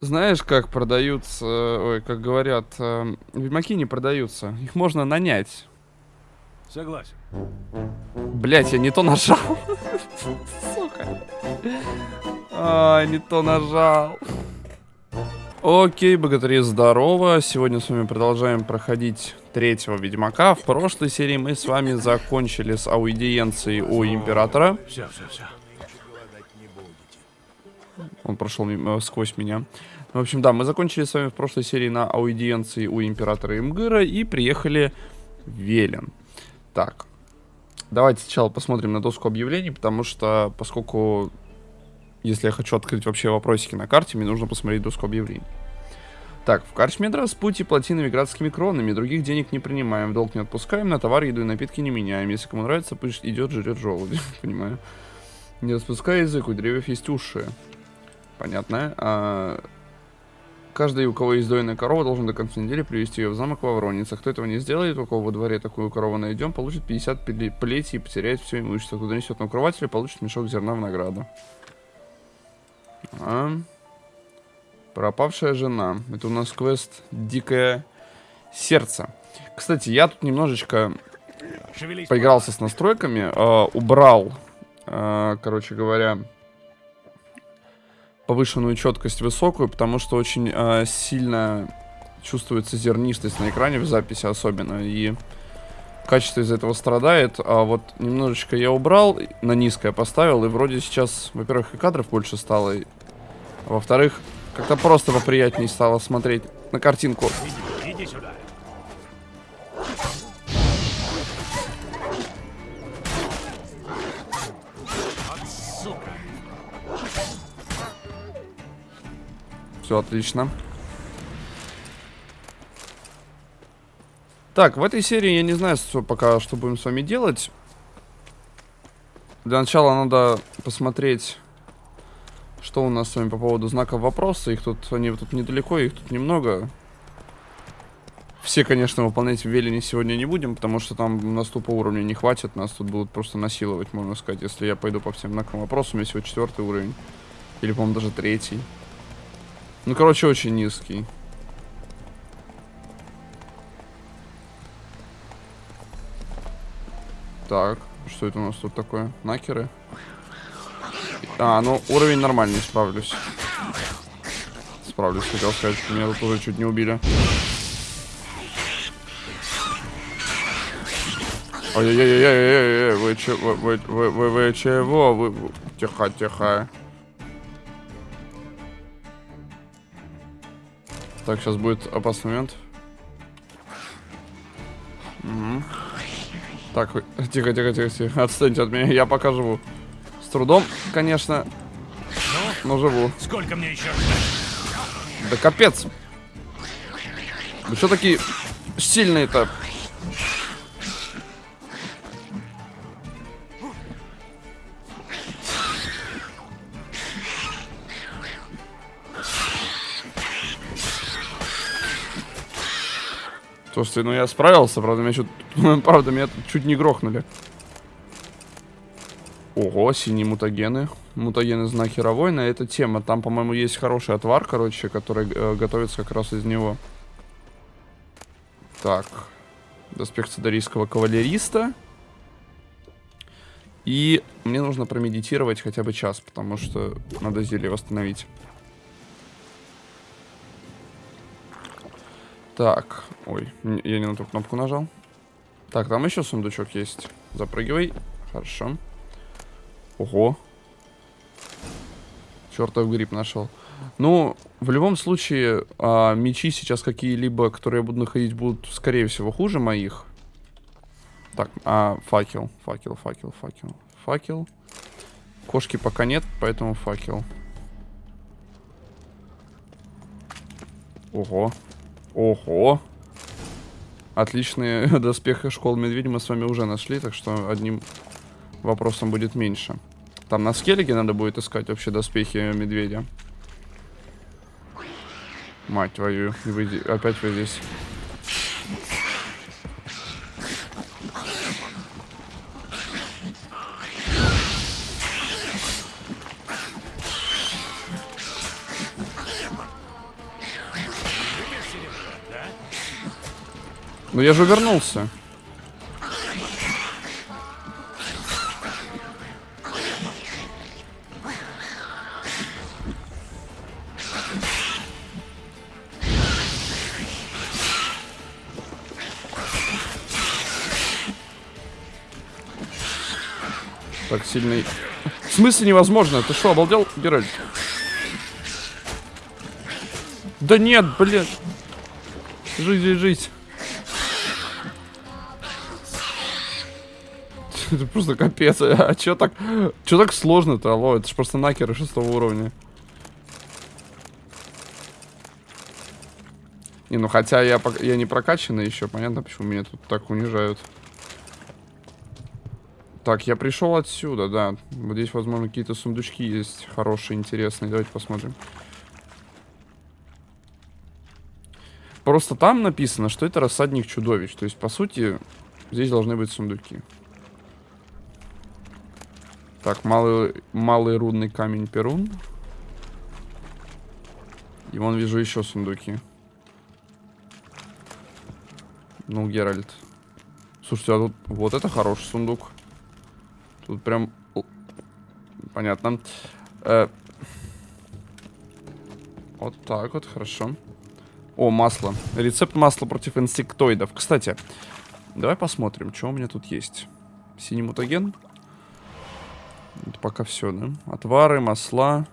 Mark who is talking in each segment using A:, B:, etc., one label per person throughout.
A: Знаешь, как продаются, ой, как говорят, э, ведьмаки не продаются. Их можно нанять.
B: Согласен.
A: Блять, я не то нажал. Сука. А, не то нажал. Окей, богатыри, здорово. Сегодня с вами продолжаем проходить третьего Ведьмака. В прошлой серии мы с вами закончили с аудиенцией у Императора.
B: Все, все, все.
A: Он прошел мимо- сквозь меня. В общем, да, мы закончили с вами в прошлой серии на аудиенции у императора Имгыра и приехали в Велен. Так, давайте сначала посмотрим на доску объявлений, потому что, поскольку, если я хочу открыть вообще вопросики на карте, мне нужно посмотреть доску объявлений. Так, в Карчме пути плотинами градскими кронами, других денег не принимаем, долг не отпускаем, на товар, еду и напитки не меняем. Если кому нравится, пусть идет, жрет желуди, понимаю. Не распускай язык, у деревьев есть уши. Понятно. А, каждый, у кого есть дойная корова, должен до конца недели привести ее в замок во Воронице. Кто этого не сделает, у кого во дворе такую корову найдем, получит 50 пле- плетей и потеряет все имущество. Кто донесет на укрывателя, получит мешок зерна в награду. А. Пропавшая жена. Это у нас квест Дикое сердце. Кстати, я тут немножечко поигрался с настройками, э, убрал, э, короче говоря, повышенную четкость высокую, потому что очень э, сильно чувствуется зернистость на экране в записи особенно, и качество из этого страдает, а вот немножечко я убрал, на низкое поставил, и вроде сейчас, во-первых, и кадров больше стало, и- во-вторых, как-то просто поприятнее стало смотреть на картинку. Все отлично. Так, в этой серии я не знаю, что пока что будем с вами делать. Для начала надо посмотреть, что у нас с вами по поводу знаков вопроса. Их тут, они тут недалеко, их тут немного. Все, конечно, выполнять в Велине сегодня не будем, потому что там у нас тупо уровня не хватит. Нас тут будут просто насиловать, можно сказать, если я пойду по всем знакам вопроса. У меня всего четвертый уровень. Или, по-моему, даже третий. Ну, короче, очень низкий. Так, что это у нас тут такое? Накеры? А, ну, уровень нормальный, справлюсь. Справлюсь, хотел сказать, меня тут уже чуть не убили. Ой-ой-ой-ой-ой-ой, вы вы, вы, вы, вы, вы чего? Вы- тихо, тихо. Так, сейчас будет опасный момент. Мгм. Так, тихо, тихо, тихо, тихо. Отстаньте от меня, я пока живу. С трудом, конечно, но живу.
B: Сколько мне еще?
A: Да капец. Вы что такие сильные-то? Слушайте, ну я справился, правда, меня чуть, правда, меня чуть не грохнули. Ого, синие мутагены. Мутагены знаки Равойна. Это тема. Там, по-моему, есть хороший отвар, короче, который э, готовится как раз из него. Так. Доспех цедарийского кавалериста. И мне нужно промедитировать хотя бы час, потому что надо зелье восстановить. Так. Ой, я не на ту кнопку нажал. Так, там еще сундучок есть. Запрыгивай. Хорошо. Ого. Чертов гриб нашел. Ну, в любом случае, а, мечи сейчас какие-либо, которые я буду находить, будут, скорее всего, хуже моих. Так, а, факел, факел, факел, факел, факел. Кошки пока нет, поэтому факел. Ого. Ого. Отличные доспехи школ медведя мы с вами уже нашли, так что одним вопросом будет меньше. Там на скеллиге надо будет искать вообще доспехи медведя. Мать твою, вы опять вы здесь. Ну я же увернулся. Так сильный. В смысле невозможно? Ты что, обалдел, Геральт? Да нет, блин. Жизнь, жизнь, жизнь. Это просто капец. А чё так, чё так сложно-то, алло? Это ж просто накеры шестого уровня. Не, ну хотя я, я не прокачанный еще, понятно, почему меня тут так унижают. Так, я пришел отсюда, да. Вот здесь, возможно, какие-то сундучки есть хорошие, интересные. Давайте посмотрим. Просто там написано, что это рассадник чудовищ. То есть, по сути, здесь должны быть сундуки. Так, малый, малый рудный камень Перун. И вон вижу еще сундуки. Ну, Геральт. Слушайте, а тут вот это хороший сундук. Тут прям... Понятно. Э, Вот так вот, хорошо. О, масло. Рецепт масла против инсектоидов. Кстати, давай посмотрим, что у меня тут есть. Синий мутаген. Это пока все, да? Отвары, масла.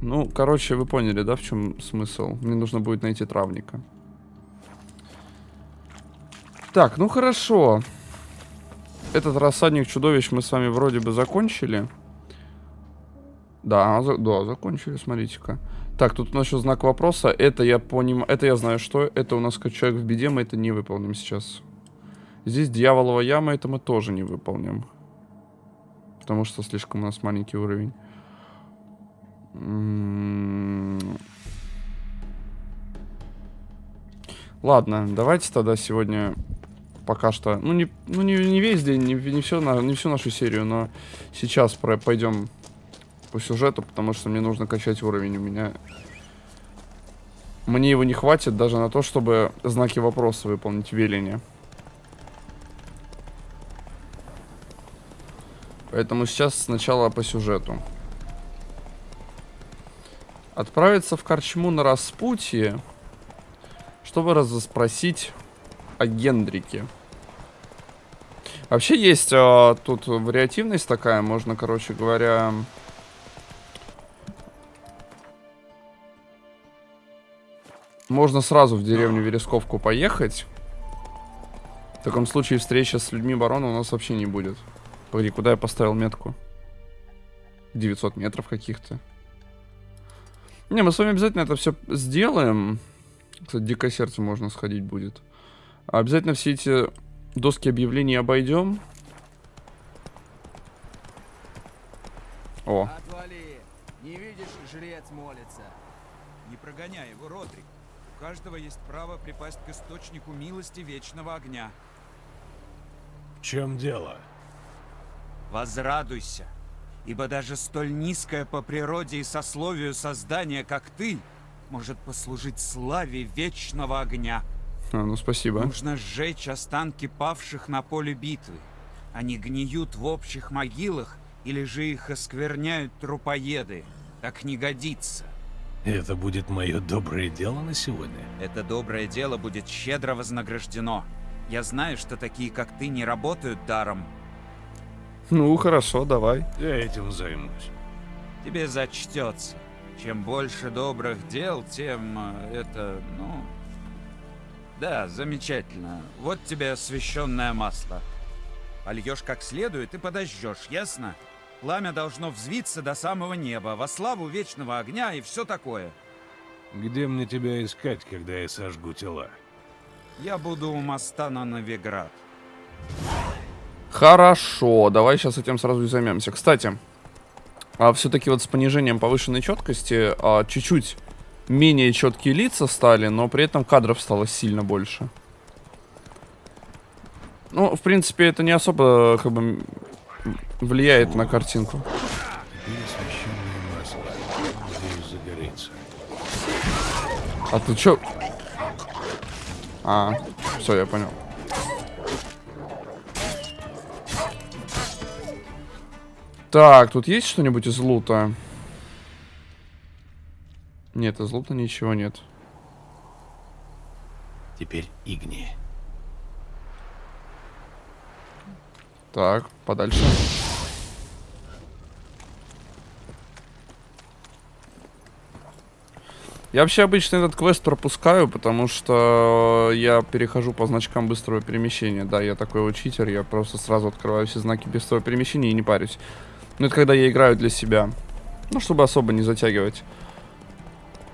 A: Ну, короче, вы поняли, да, в чем смысл? Мне нужно будет найти травника. Так, ну хорошо. Этот рассадник чудовищ мы с вами вроде бы закончили. Да, за- да, закончили, смотрите-ка. Так, тут у нас еще знак вопроса. Это я понимаю, это я знаю, что. Это у нас как человек в беде, мы это не выполним сейчас. Здесь дьяволова яма, это мы тоже не выполним. Потому что слишком у нас маленький уровень. Ладно, давайте тогда сегодня пока что, ну не, ну не, не весь день, не, не, все, не всю нашу серию, но сейчас про, пойдем по сюжету, потому что мне нужно качать уровень. У меня мне его не хватит даже на то, чтобы знаки вопроса выполнить в Поэтому сейчас сначала по сюжету. Отправиться в Корчму на распутье, чтобы расспросить о Гендрике. Вообще есть а, тут вариативность такая, можно, короче говоря... Можно сразу в деревню Вересковку поехать. В таком случае встреча с людьми барона у нас вообще не будет. Погоди, куда я поставил метку? 900 метров каких-то. Не, мы с вами обязательно это все сделаем. Кстати, дикое сердце можно сходить будет. Обязательно все эти доски объявлений обойдем. О,
C: Отвали! Не видишь, жрец молится.
D: Не прогоняй его, Родрик. У каждого есть право припасть к источнику милости вечного огня.
B: В чем дело?
D: Возрадуйся, ибо даже столь низкое по природе и сословию создание, как ты, может послужить славе вечного огня.
A: а, ну спасибо.
D: Нужно сжечь останки павших на поле битвы. Они гниют в общих могилах, или же их оскверняют трупоеды. Так не годится.
B: Это будет мое доброе дело на сегодня.
D: Это доброе дело будет щедро вознаграждено. Я знаю, что такие, как ты, не работают даром.
A: Ну, хорошо, давай.
B: Я этим займусь.
D: Тебе зачтется. Чем больше добрых дел, тем э, это, ну... Да, замечательно. Вот тебе освященное масло. Польешь как следует и подожжешь, ясно? Пламя должно взвиться до самого неба, во славу вечного огня и все такое.
B: Где мне тебя искать, когда я сожгу тела?
D: Я буду у моста на Новиград.
A: Хорошо, давай сейчас этим сразу и займемся. Кстати, а все-таки вот с понижением повышенной четкости а, чуть-чуть менее четкие лица стали, но при этом кадров стало сильно больше. Ну, в принципе, это не особо как бы влияет на картинку. А ты чё? А, все, я понял. Так, тут есть что-нибудь из лута? Нет, из лута ничего нет.
B: Теперь Игни.
A: Так, подальше. Я вообще обычно этот квест пропускаю, потому что я перехожу по значкам быстрого перемещения. Да, я такой вот читер, я просто сразу открываю все знаки быстрого перемещения и не парюсь. Но это когда я играю для себя. Ну, чтобы особо не затягивать.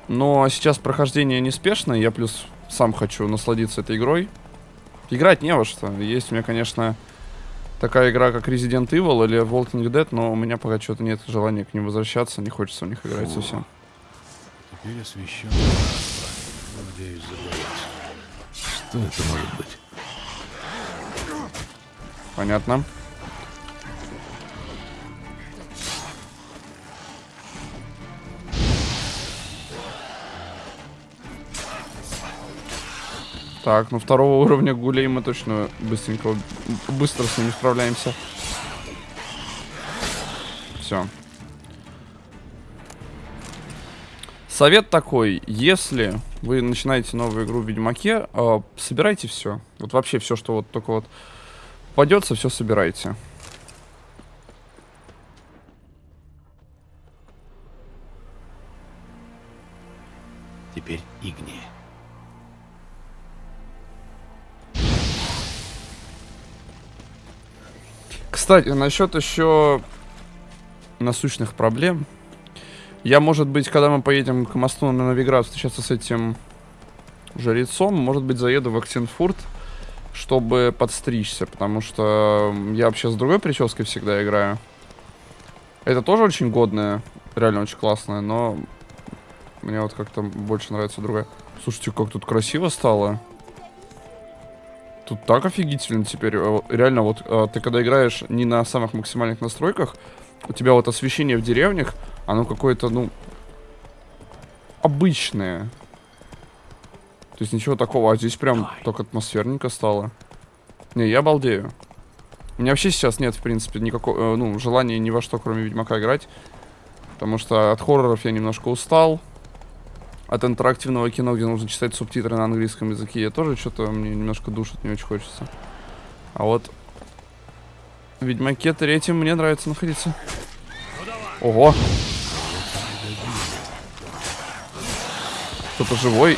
A: Но сейчас прохождение неспешное, я плюс сам хочу насладиться этой игрой. Играть не во что. Есть у меня, конечно, такая игра, как Resident Evil или Walking Dead, но у меня пока что-то нет желания к ним возвращаться, не хочется в них играть совсем.
B: Теперь освещен. Надеюсь, забоится. Что это может быть?
A: Понятно. Так, ну второго уровня гулей мы точно быстренько, быстро с ними справляемся. Все. Совет такой, если вы начинаете новую игру в Ведьмаке, э, собирайте все. Вот вообще все, что вот только вот попадется, все собирайте.
B: Теперь Игни.
A: Кстати, насчет еще насущных проблем. Я, может быть, когда мы поедем к мосту на Новиград встречаться с этим жрецом, может быть, заеду в Актенфурт, чтобы подстричься, потому что я вообще с другой прической всегда играю. Это тоже очень годная, реально очень классная, но мне вот как-то больше нравится другая. Слушайте, как тут красиво стало. Тут так офигительно теперь. Э, Реально, вот э, ты когда играешь не на самых максимальных настройках, у тебя вот освещение в деревнях, оно какое-то, ну, обычное. То есть ничего такого, а здесь прям так атмосферненько стало. Не, я балдею. У меня вообще сейчас нет, в принципе, никакого, э, ну, желания ни во что, кроме Ведьмака, играть. Потому что от хорроров я немножко устал. От интерактивного кино, где нужно читать субтитры на английском языке, я тоже что-то мне немножко душит, не очень хочется. А вот Ведьмаке третьем мне нравится находиться. Ого! Кто-то живой.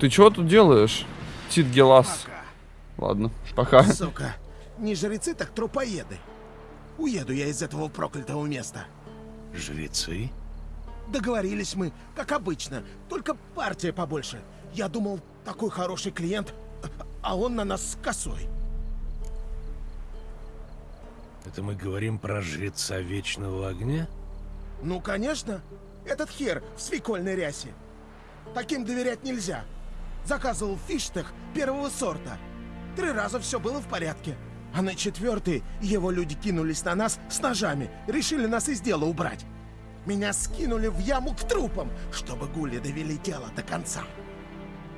A: Ты чего тут делаешь? Тит Гелас. Ладно, пока.
E: Сука, не жрецы, так трупоеды. Уеду я из этого проклятого места.
B: Жрецы?
E: Договорились мы, как обычно, только партия побольше. Я думал, такой хороший клиент, а он на нас с косой.
B: Это мы говорим про жреца Вечного Огня?
E: Ну, конечно, этот хер в свекольной рясе. Таким доверять нельзя. Заказывал фиштех первого сорта. Три раза все было в порядке. А на четвертый его люди кинулись на нас с ножами, решили нас из дела убрать. Меня скинули в яму к трупам, чтобы гули довели дело до конца.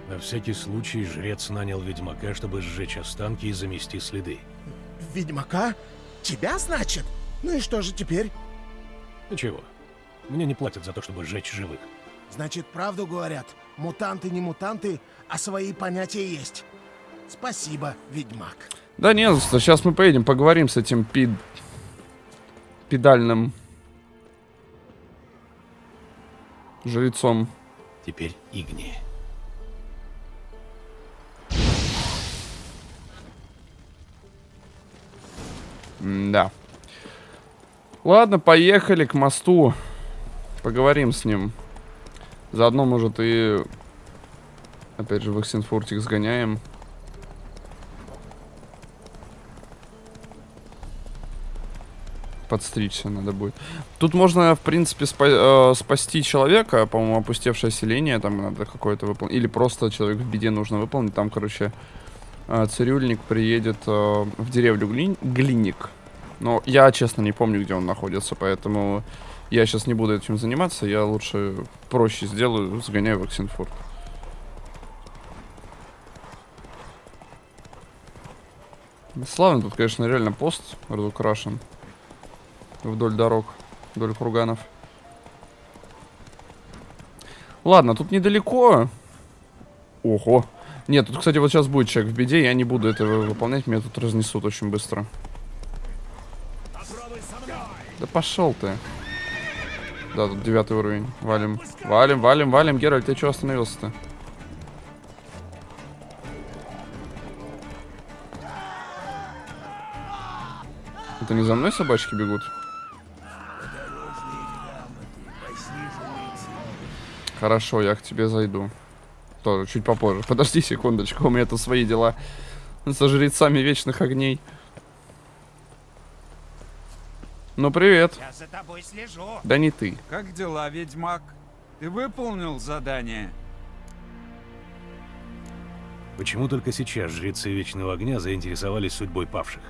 B: На всякий случай жрец нанял ведьмака, чтобы сжечь останки и замести следы.
E: Ведьмака? Тебя, значит? Ну и что же теперь?
B: Ничего. Мне не платят за то, чтобы сжечь живых.
E: Значит, правду говорят. Мутанты не мутанты, а свои понятия есть. Спасибо, ведьмак.
A: Да не за что, сейчас мы поедем, поговорим с этим пид... педальным жрецом.
B: Теперь Игни.
A: да. Ладно, поехали к мосту. Поговорим с ним. Заодно, может, и... Опять же, в Эксенфуртик сгоняем. Подстричься надо будет. Тут можно, в принципе, спа э, спасти человека, по-моему, опустевшее селение, там надо какое-то выполнить. Или просто человек в беде нужно выполнить. Там, короче, э, цирюльник приедет э, в деревню Глин... Глинник. Но я, честно, не помню, где он находится, поэтому я сейчас не буду этим заниматься. Я лучше проще сделаю, сгоняю в Оксенфорд. Славно тут, конечно, реально пост разукрашен. Вдоль дорог, вдоль курганов. Ладно, тут недалеко. Ого. Нет, тут, кстати, вот сейчас будет человек в беде, я не буду этого выполнять, меня тут разнесут очень быстро. Да пошел ты. Да, тут девятый уровень. Валим. Валим, валим, валим. Геральт, ты что остановился-то? Это не за мной собачки бегут? Хорошо, я к тебе зайду. Тоже чуть попозже. Подожди секундочку, у меня тут свои дела. Со жрецами вечных огней. Ну, привет.
D: Я за тобой слежу.
A: Да не ты.
D: Как дела, ведьмак? Ты выполнил задание?
B: Почему только сейчас жрецы Вечного Огня заинтересовались судьбой павших?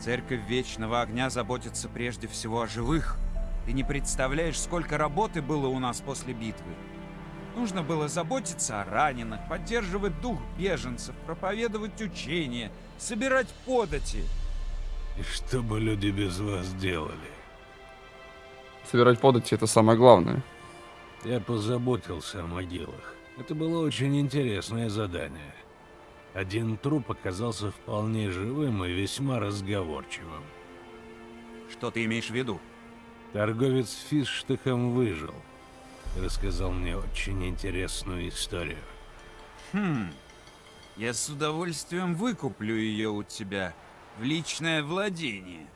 D: Церковь Вечного Огня заботится прежде всего о живых. Ты не представляешь, сколько работы было у нас после битвы. Нужно было заботиться о раненых, поддерживать дух беженцев, проповедовать учения, собирать подати.
B: И что бы люди без вас делали?
A: Собирать подати это самое главное.
B: Я позаботился о могилах. Это было очень интересное задание. Один труп оказался вполне живым и весьма разговорчивым.
D: Что ты имеешь в виду?
B: Торговец фисштыхом выжил. Рассказал мне очень интересную историю.
D: Хм. Я с удовольствием выкуплю ее у тебя в личное владение.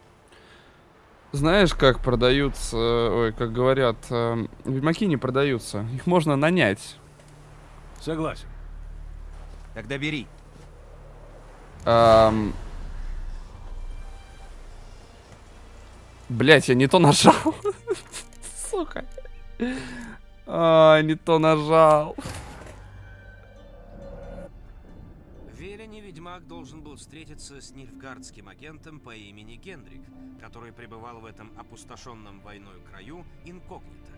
A: Знаешь, как продаются, ой, как говорят, э, ведьмаки не продаются. Их можно нанять.
B: Согласен.
D: Тогда бери.
A: Эм... Блять, я не то нажал. Сука. А, не то нажал.
F: В Велине ведьмак должен был встретиться с нильфгардским агентом по имени Гендрик, который пребывал в этом опустошенном войной краю инкогнито.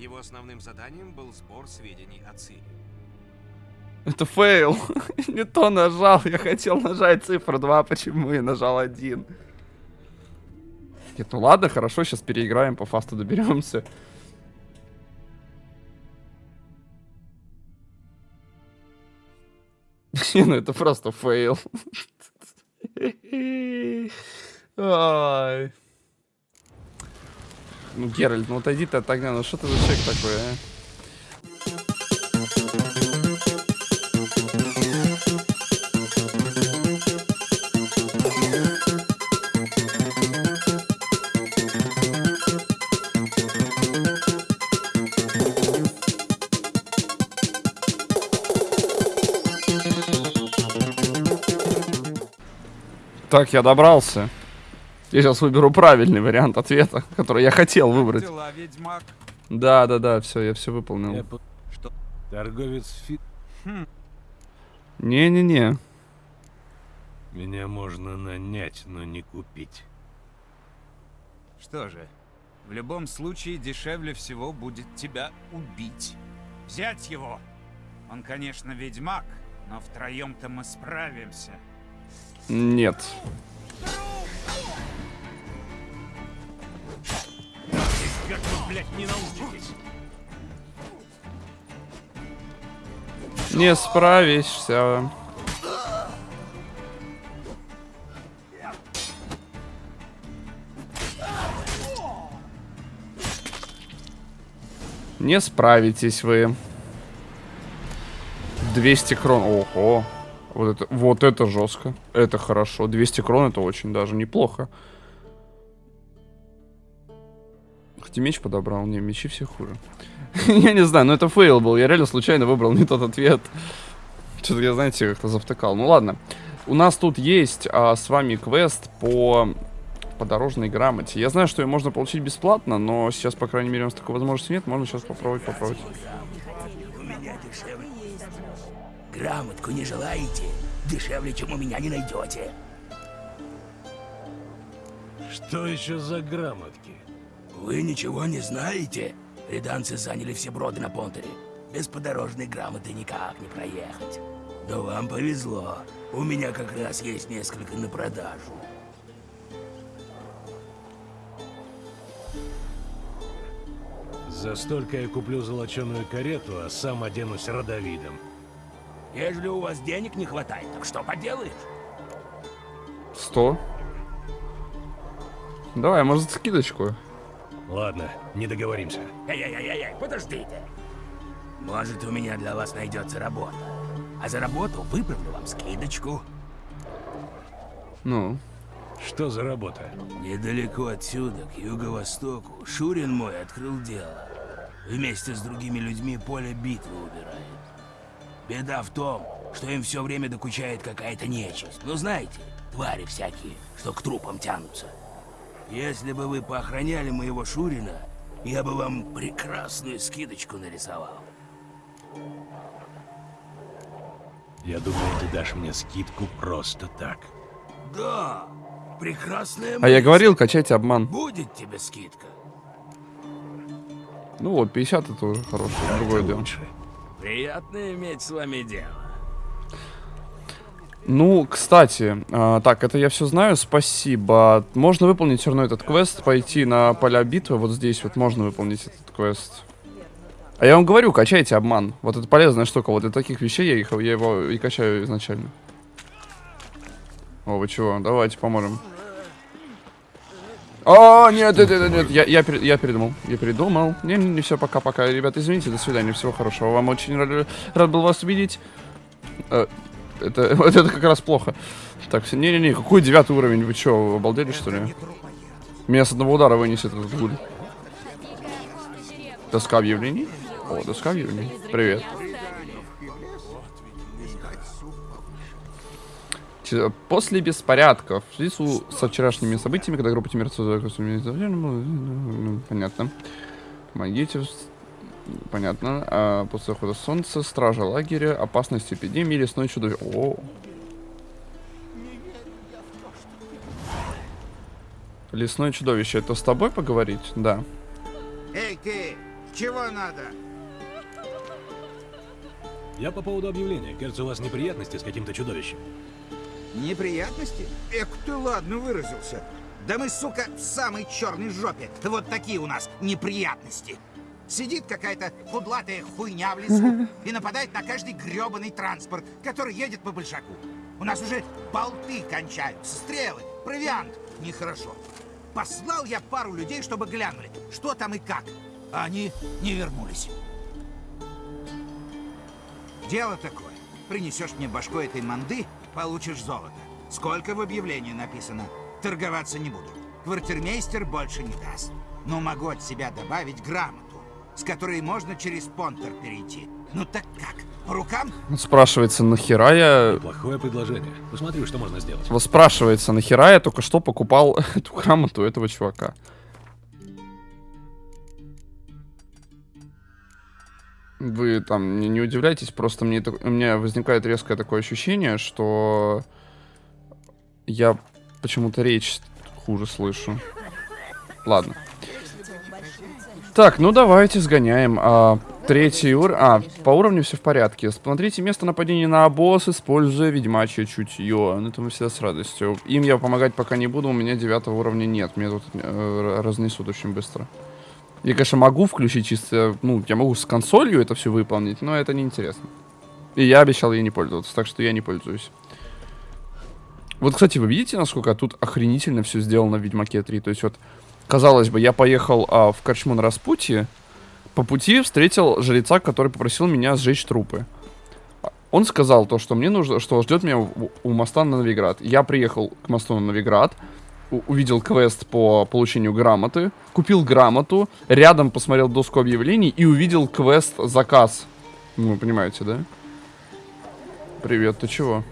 F: Его основным заданием был сбор сведений о Цири.
A: Это fail. не то нажал. Я хотел нажать цифру 2, почему я нажал 1. Нет, ну ладно, хорошо, сейчас переиграем, по fast у доберемся. Не, ну это просто fail. Ну, Геральт, ну отойди ты от огня, ну что ты за человек такой, а? Так, я добрался. Я сейчас выберу правильный вариант ответа, который я хотел выбрать.
D: Дела, ведьмак.
A: Да, да, да, все, я все
B: Я
A: выполнил.
B: по-
D: Что?
B: Торговец фи...
A: Не-не-не.
B: Меня можно нанять, но не купить.
D: Что же, в любом случае дешевле всего будет тебя убить. Взять его. Он, конечно, ведьмак, но втроем-то мы справимся.
A: Нет.
B: Как вы, блядь, не научитесь?
A: Не справишься. Не справитесь вы. 200 крон. Ого. Вот это, вот это жестко. Это хорошо. 200 крон это очень даже неплохо. Хоть и меч подобрал. Не, мечи все хуже. Я не знаю, но это fail был. Я реально случайно выбрал не тот ответ. Что-то я, знаете, как-то завтыкал. Ну ладно. У нас тут есть а, с вами квест по по дорожной грамоте. Я знаю, что ее можно получить бесплатно, но сейчас, по крайней мере, у нас такой возможности нет. Можно сейчас попробовать, попробовать.
G: Грамотку не желаете? Дешевле, чем у меня не найдете.
B: Что еще за грамотки?
G: Вы ничего не знаете? Риданцы заняли все броды на Понтере. Без подорожной грамоты никак не проехать. Но вам повезло. У меня как раз есть несколько на продажу.
B: За столько я куплю золоченую карету, а сам оденусь родовидом.
G: Ежели у вас денег не хватает, так что поделаешь?
A: 100. Давай, может, скидочку.
B: Ладно, не договоримся.
G: Эй-эй-эй-эй, подождите. Может, у меня для вас найдется работа. А за работу выправлю вам скидочку.
A: Ну,
B: Что за работа?
G: Недалеко отсюда, к юго-востоку, Шурин мой открыл дело. Вместе с другими людьми поле битвы убирает. Беда в том, что им все время докучает какая-то нечисть. Ну знаете, твари всякие, что к трупам тянутся. Если бы вы поохраняли моего Шурина, я бы вам прекрасную скидочку нарисовал.
B: Я думаю, ты дашь мне скидку просто так.
G: Да, прекрасная
A: а я
G: мысль.
A: говорил, качайте обман.
G: Будет тебе скидка.
A: Ну вот, 50 это уже хорошее, другое дело.
B: лучше.
G: Приятно иметь с вами дело.
A: Ну, кстати, а, так, это я все знаю, спасибо. Можно выполнить все равно этот квест, пойти на поля битвы, вот здесь вот можно выполнить этот квест. А я вам говорю, качайте обман. Вот это полезная штука, вот для таких вещей я, их, я его и качаю изначально. О, вы чего? Давайте поможем. О, нет, нет, нет, нет, я, я, я передумал, я передумал. Не, не, не, все, пока-пока, ребята, извините, до свидания, всего хорошего. Вам очень рад, рад был вас увидеть. Э, это, вот это как раз плохо. Так, не-не-не, какой девятый уровень? Вы что, обалдели, что ли? Меня с одного удара вынесет этот гуль. Доска объявлений? О, доска объявлений. Привет. После беспорядков, в связи с- со вчерашними событиями, когда группа тимирцев... ну, Понятно. Помогите. Понятно. А после захода солнца, стража лагеря, опасность эпидемии, лесной чудовище. О. Лесное чудовище, это с тобой поговорить? Да.
D: Эй, ты! Чего надо?
B: Я по поводу объявления. Кажется, у вас неприятности с каким-то чудовищем.
D: Неприятности? Эк, ты ладно выразился. Да мы, сука, в самой черной жопе. Вот такие у нас неприятности. Сидит какая-то кудлатая хуйня в лесу и нападает на каждый гребаный транспорт, который едет по большаку. У нас уже болты кончаются, стрелы, провиант. Нехорошо. Послал я пару людей, чтобы глянули, что там и как. А они не вернулись. Дело такое. Принесешь мне башку этой манды, получишь золото. Сколько в объявлении написано? Торговаться не буду. Квартирмейстер больше не даст. Но могу от себя добавить грамоту, с которой можно через понтер перейти. Ну так как? По рукам?
A: Вот Спрашивается, нахера я...
B: Плохое предложение. Посмотрю, что можно сделать.
A: Вот спрашивается, нахера я только что покупал эту грамоту этого чувака. Вы там не, не удивляйтесь, просто мне у меня возникает резкое такое ощущение, что я почему-то речь хуже слышу. Ладно. Так, ну давайте сгоняем. А, третий уровень. А, по уровню все в порядке. Смотрите место нападения на обоз, используя ведьмачье чутье. Ну, это мы всегда с радостью. Им я помогать пока не буду, у меня девятого уровня нет. Меня тут э, разнесут очень быстро. Я, конечно, могу включить чисто... Ну, я могу с консолью это все выполнить, но это неинтересно. И я обещал ей не пользоваться, так что я не пользуюсь. Вот, кстати, вы видите, насколько тут охренительно все сделано в Ведьмаке 3? То есть вот, казалось бы, я поехал а, в Корчму на распутье, по пути встретил жреца, который попросил меня сжечь трупы. Он сказал то, что мне нужно, что ждет меня у, у моста на Новиград. Я приехал к мосту на Новиград, увидел квест по получению грамоты, купил грамоту, рядом посмотрел доску объявлений и увидел квест заказ. Ну, вы понимаете, да? Привет, ты чего?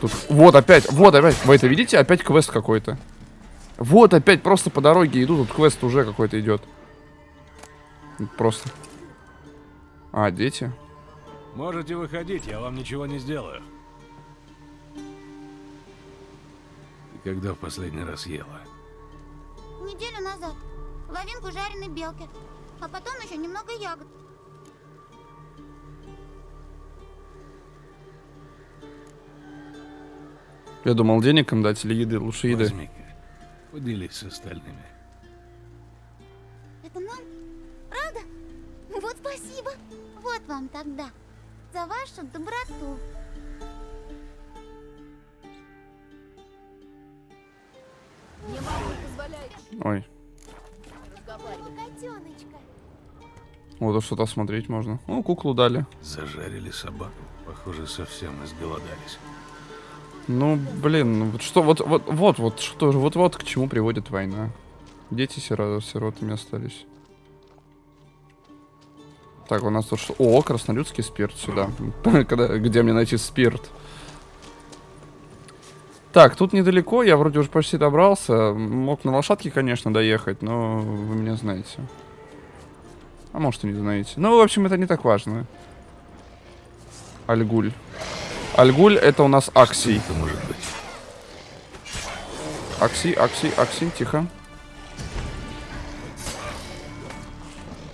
A: Тут, вот опять, вот опять, вы это видите? Опять квест какой-то. Вот опять просто по дороге иду, тут квест уже какой-то идет. Просто. А, дети?
B: Можете выходить, я вам ничего не сделаю. Когда в последний раз ела?
H: Неделю назад. Половинку жареной белки. А потом еще немного ягод.
A: Я думал, денег им дать или еды, лучше еды.
B: Возьми-ка. Поделись с остальными.
H: Это нам? Правда? Вот спасибо. Вот вам тогда. За вашу доброту.
A: Ой, вот а что-то смотреть можно. Ну, куклу дали.
B: Зажарили собаку. Похоже, совсем изголодались.
A: Ну, блин, ну вот что, вот, вот, вот, вот, что же, вот, вот к чему приводит война. Дети сиро- сиротами остались. Так, у нас тут что? О, краснолюдский спирт сюда. Когда, где мне найти спирт? Так, тут недалеко, я вроде уже почти добрался. Мог на лошадке, конечно, доехать, но вы меня знаете. А может и не знаете. Ну, в общем, это не так важно. Альгуль. Альгуль это у нас Аксий.
B: Это может быть.
A: Акси, Акси, Акси, тихо.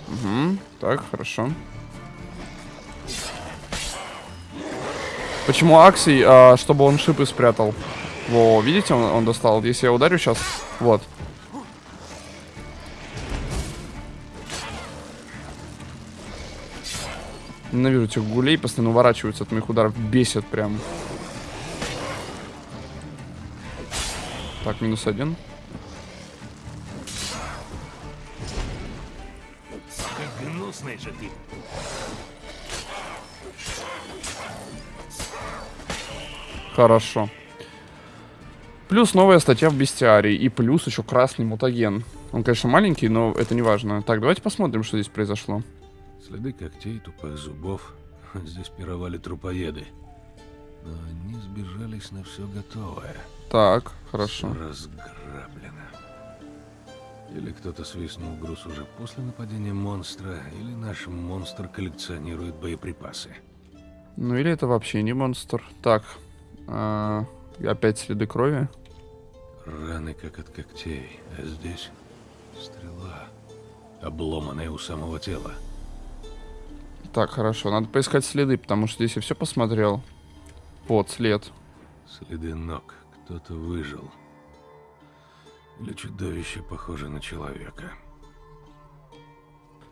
A: Угу, так, хорошо. Почему Аксий? А, чтобы он шипы спрятал. Во, видите, он, он достал. Если я ударю сейчас, вот. Ненавижу этих гулей, постоянно уворачиваются от моих ударов. Бесит прям. Так, минус один.
B: Как гнусный же ты.
A: Хорошо. Плюс новая статья в бестиарии. И плюс еще красный мутаген. Он, конечно, маленький, но это не важно. Так, давайте посмотрим, что здесь произошло.
B: Следы когтей, тупых зубов. Здесь пировали трупоеды. Но они сбежались на все готовое.
A: Так, хорошо.
B: разграблено. Или кто-то свистнул груз уже после нападения монстра, или наш монстр коллекционирует боеприпасы.
A: Ну или это вообще не монстр. Так. а, опять следы крови.
B: Раны как от когтей, а здесь стрела, обломанная у самого тела.
A: Так, хорошо. Надо поискать следы, потому что здесь я все посмотрел. Вот, след.
B: Следы ног. Кто-то выжил. Или чудовище похоже на человека.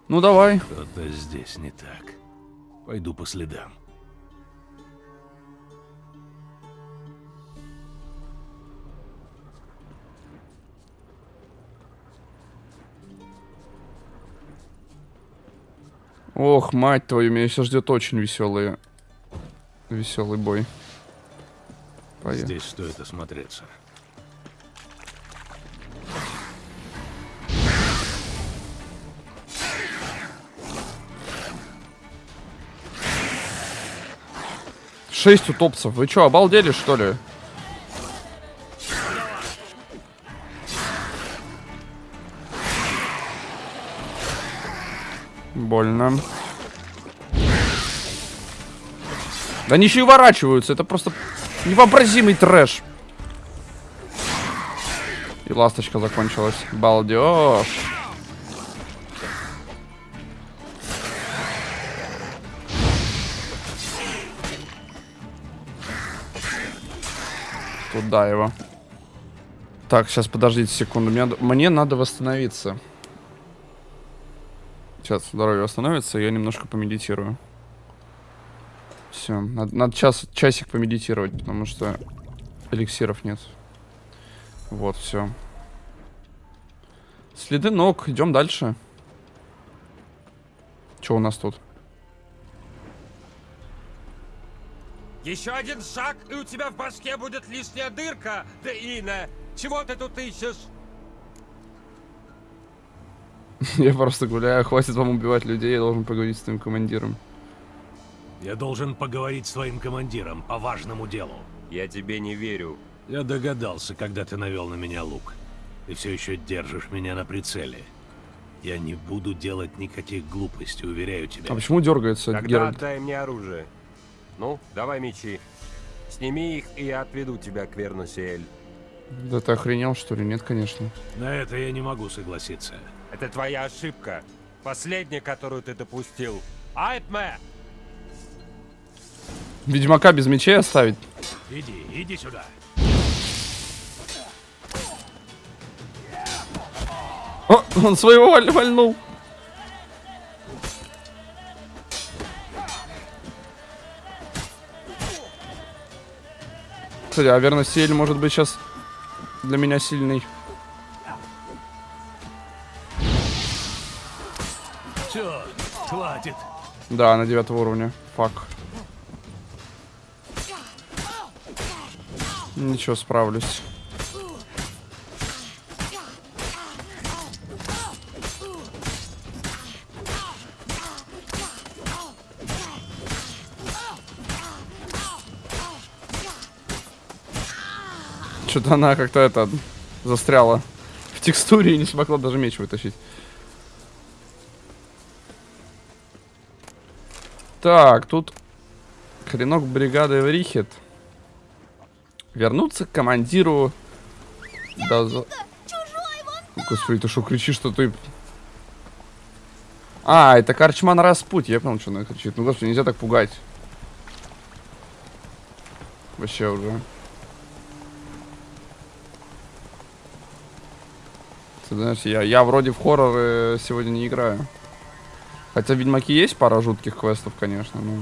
A: Ну давай.
B: Что-то здесь не так. Пойду по следам.
A: Ох, мать твою, меня сейчас ждет очень веселый, веселый бой. Поехали.
B: Здесь стоит осмотреться.
A: Шесть утопцев. Вы что, обалдели, что ли? Больно. Да они еще и уворачиваются. Это просто невообразимый трэш. И ласточка закончилась. Балдеж. Туда его. Так, сейчас подождите секунду. Мне, мне надо восстановиться. Сейчас здоровье восстановится, я немножко помедитирую. Все, надо, надо час, часик помедитировать, потому что эликсиров нет. Вот, все. Следы ног, идем дальше. Что у нас тут?
I: Еще один шаг, и у тебя в башке будет лишняя дырка, Деина! Чего ты тут ищешь?
A: Я просто гуляю, хватит вам убивать людей, я должен поговорить с твоим командиром.
B: Я должен поговорить с твоим командиром по важному делу.
I: Я тебе не верю.
B: Я догадался, когда ты навел на меня лук. Ты все еще держишь меня на прицеле. Я не буду делать никаких глупостей, уверяю тебя.
A: А почему дергается
I: Тогда
A: Геральт?
I: отдай мне оружие. Ну, давай мечи. Сними их, и я отведу тебя к Вернусиэль.
A: Да ты охренел, что ли? Нет, конечно.
B: На это я не могу согласиться.
I: Это твоя ошибка. Последняя, которую ты допустил. Айтме!
A: Ведьмака без мечей оставить?
B: Иди, иди сюда.
A: О, он своего валь- вальнул. Кстати, а верно, Сиэль может быть сейчас для меня сильный.
B: Хватит.
A: Да, на девятого уровня. Фак. Ничего, справлюсь. Что-то она как-то это застряла в текстуре и не смогла даже меч вытащить. Так, тут хренок бригады Эврихет. Вернуться к командиру. За... Господи, ты что кричишь, что ты... А, это Карчман Распуть. Я понял, что она кричит. Ну, господи, нельзя так пугать. Вообще уже. Ты знаешь, я, я вроде в хорроры сегодня не играю. Хотя в Ведьмаке есть пара жутких квестов, конечно, но...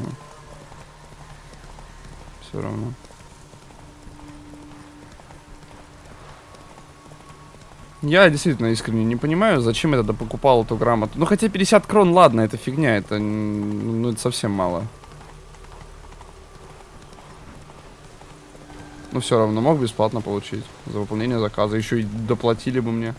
A: Все равно. Я действительно искренне не понимаю, зачем я тогда покупал эту грамоту. Ну, хотя 50 крон, ладно, это фигня, это, ну, это совсем мало. Но все равно мог бесплатно получить за выполнение заказа. Еще и доплатили бы мне.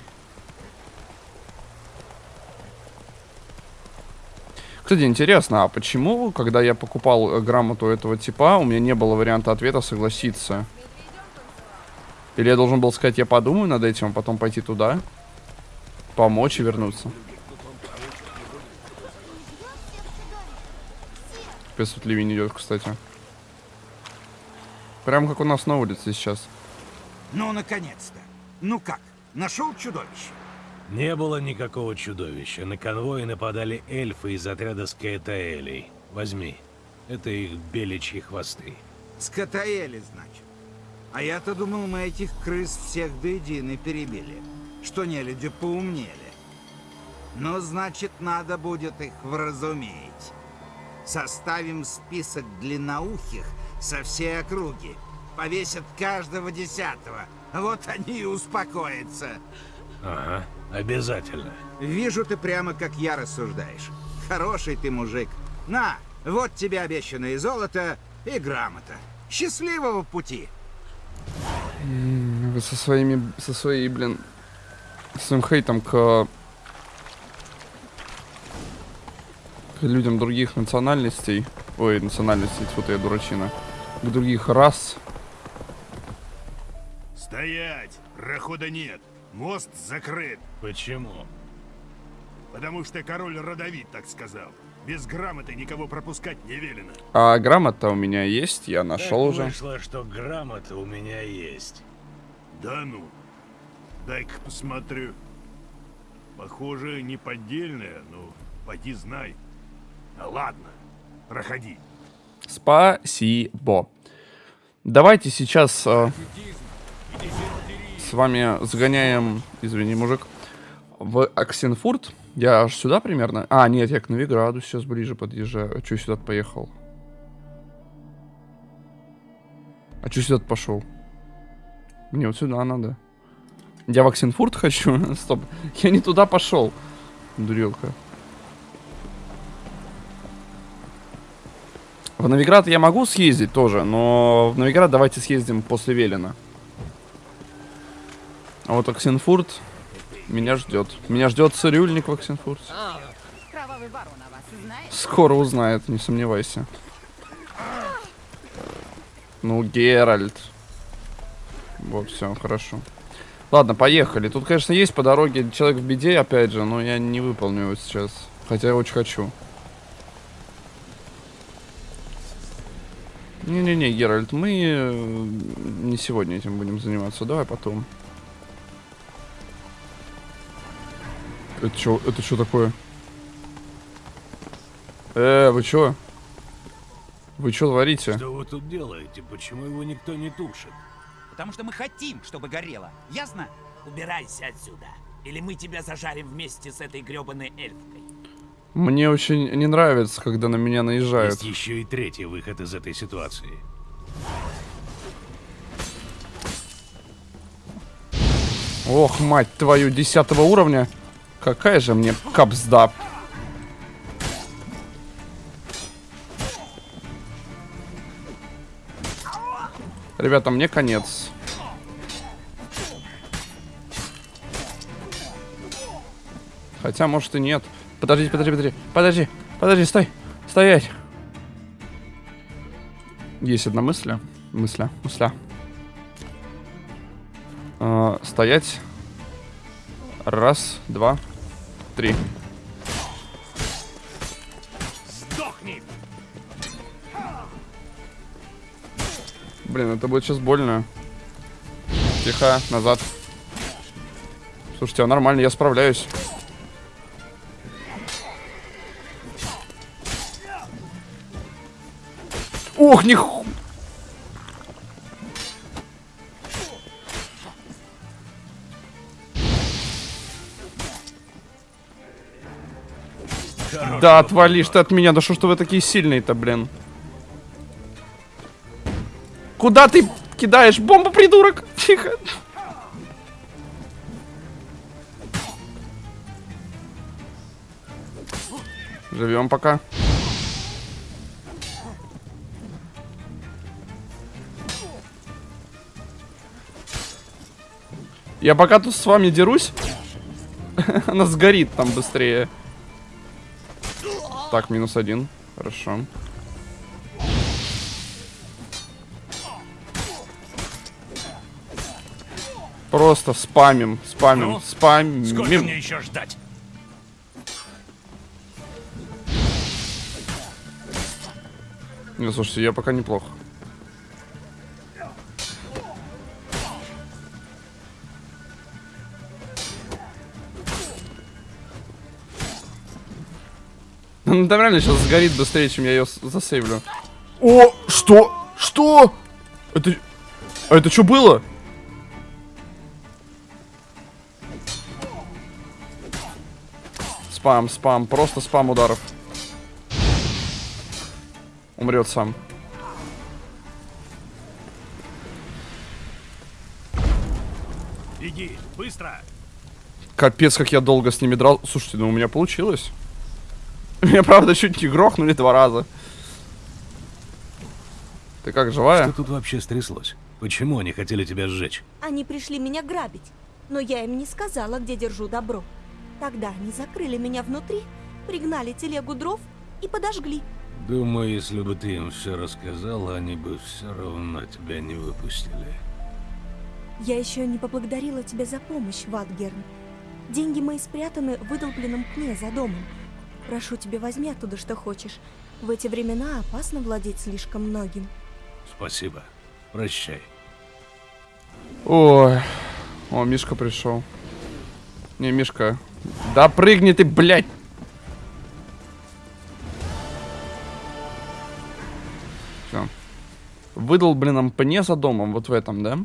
A: Кстати, интересно, а почему, когда я покупал э, грамоту этого типа, у меня не было варианта ответа согласиться? Или я должен был сказать, я подумаю над этим, а потом пойти туда, помочь и вернуться? Капец, тут ливень идет, кстати. Прям как у нас на улице сейчас.
D: Ну, наконец-то. Ну как, нашел чудовище?
B: Не было никакого чудовища. На конвой нападали эльфы из отряда Скаэтаэлей. Возьми. Это их беличьи хвосты.
D: Скотаэли, значит. А я-то думал, мы этих крыс всех до единой перебили. Что не люди поумнели. Ну, значит, надо будет их вразуметь. Составим список длинноухих со всей округи. Повесят каждого десятого. Вот они и успокоятся.
B: Ага, обязательно.
D: Вижу ты прямо как я рассуждаешь. Хороший ты мужик. На, вот тебе обещанное золото и грамота. Счастливого пути!
A: Вы со своими, со своей, блин, своим хейтом к, к людям других национальностей, ой, национальностей, вот я дурачина, к других рас.
J: Стоять! Прохода нет. Мост закрыт.
B: Почему?
J: Потому что король родовит так сказал. Без грамоты никого пропускать не велено.
A: А грамота у меня есть, я нашел
B: Так
A: уже.
B: вышло, что грамота у меня есть.
J: Да ну. Дай-ка посмотрю. Похоже, не поддельная, но поди знай. А ладно, проходи.
A: Спасибо. Давайте сейчас э, вами сгоняем, извини, мужик, в Оксенфурт. Я аж сюда примерно. А, нет, я к Новиграду сейчас ближе подъезжаю. А что сюда поехал? А что сюда пошел? Мне вот сюда надо. Я в Оксенфурт хочу? Стоп. Я не туда пошел. Дурилка. В Новиград я могу съездить тоже, но в Новиград давайте съездим после Велена. А вот Оксенфурт меня ждет. Меня ждет цирюльник в Оксенфурте.
K: Знает?
A: Скоро узнает, не сомневайся. Ну, Геральт. Вот, все, хорошо. Ладно, поехали. Тут, конечно, есть по дороге человек в беде, опять же, но я не выполню его сейчас. Хотя я очень хочу. Не-не-не, Геральт, мы э, не сегодня этим будем заниматься. Давай потом. Это что, это что такое? Э, вы чё? Вы что творите?
B: Что вы тут делаете? Почему его никто не тушит?
L: Потому что мы хотим, чтобы горело. Ясно?
G: Убирайся отсюда, или мы тебя зажарим вместе с этой грёбаной эльфкой.
A: Мне очень не нравится, когда на меня наезжают.
B: Есть еще и третий выход из этой ситуации.
A: Ох, мать твою, десятого уровня. Какая же мне капсда. Ребята, мне конец. Хотя, может и нет. Подожди, подожди, подожди. Подожди, подожди, стой. Стоять. Есть одна мысль. Мысля, мысля. А, стоять. Раз, два, три.
J: Сдохни!
A: Блин, это будет сейчас больно. Тихо, назад. Слушайте, а нормально, я справляюсь. Ох, них... Да, отвалишь ты от меня. Да что ты вы такие сильные-то, блин. Куда ты кидаешь бомбу, придурок? Тихо. Живем пока. Я пока тут с вами дерусь, она сгорит там быстрее. Так, минус один. Хорошо. Просто спамим, спамим,
J: Ну,
A: спамим.
J: Сколько мне еще ждать?
A: Не, слушайте, я пока неплохо. Ну, там реально сейчас сгорит быстрее, чем я ее засейвлю. О, что? Что? Это... А это что было? Спам, спам, просто спам ударов. Умрет сам.
J: Беги, быстро!
A: Капец, как я долго с ними драл. Слушайте, ну у меня получилось. Меня, правда, чуть не грохнули два раза. Ты как, живая?
B: Что тут вообще стряслось? Почему они хотели тебя сжечь?
M: Они пришли меня грабить, но я им не сказала, где держу добро. Тогда они закрыли меня внутри, пригнали телегу дров и подожгли.
B: Думаю, если бы ты им все рассказала, они бы все равно тебя не выпустили.
M: Я еще не поблагодарила тебя за помощь, Ватгерн. Деньги мои спрятаны в выдолбленном пне за домом. Прошу тебя, возьми оттуда, что хочешь. В эти времена опасно владеть слишком многим.
B: Спасибо. Прощай.
A: Ой. О, Мишка пришел. Не, Мишка. Да прыгни ты, блядь. Все. Выдал, блин, нам пне за домом, вот в этом, да?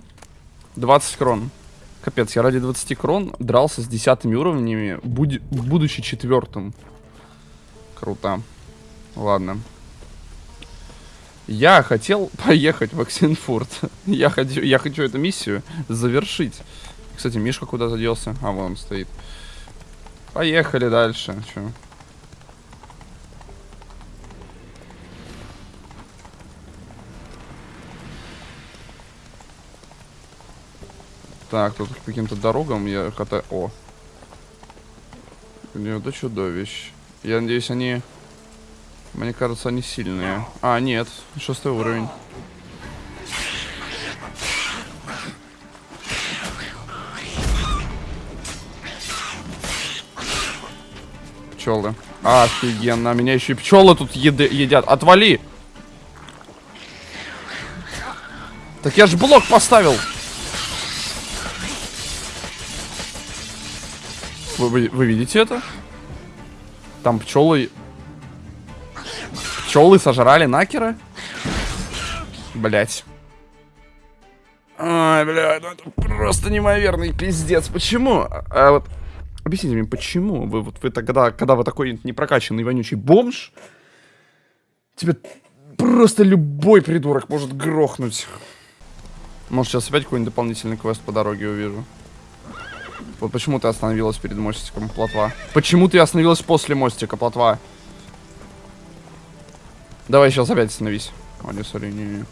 A: 20 крон. Капец, я ради 20 крон дрался с десятыми уровнями, буди- будучи четвертым. Круто. Ладно. Я хотел поехать в Оксенфурт. я, хочу, я хочу эту миссию завершить. Кстати, Мишка куда-то делся. А, вон он стоит. Поехали дальше. Чё? Так, тут каким-то дорогам я катаю... О. Это чудовищ. Я надеюсь, они... Мне кажется, они сильные. А, нет. Шестой уровень. Пчелы. Офигенно. Меня еще и пчелы тут еды едят. Отвали! Так я же блок поставил. Вы, вы, вы видите это? Там пчелы... Пчелы сожрали накера? Блять. Ай, бля, ну это просто неимоверный пиздец. Почему? А вот объясните мне, почему вы вот вы тогда, когда вы такой непрокачанный вонючий бомж, тебе просто любой придурок может грохнуть. Может, сейчас опять какой-нибудь дополнительный квест по дороге увижу. Вот почему ты остановилась перед мостиком, плотва? Почему ты остановилась после мостика, плотва? Давай сейчас опять остановись. О, не, сори, не, не.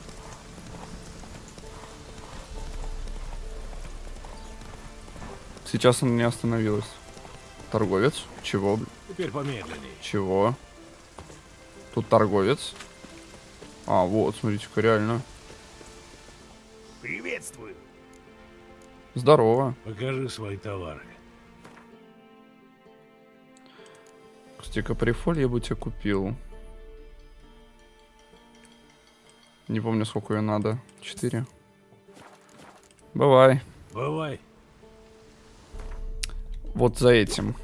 A: Сейчас она не остановилась. Торговец? Чего?
B: Теперь помедленнее.
A: Чего? Тут торговец. А, вот, смотрите-ка, реально.
J: Приветствую.
A: Здорово.
B: Покажи свои товары.
A: Кстати, каприфоль я бы тебе купил. Не помню, сколько ее надо. Четыре. Бывай.
B: Бывай.
A: Вот за этим.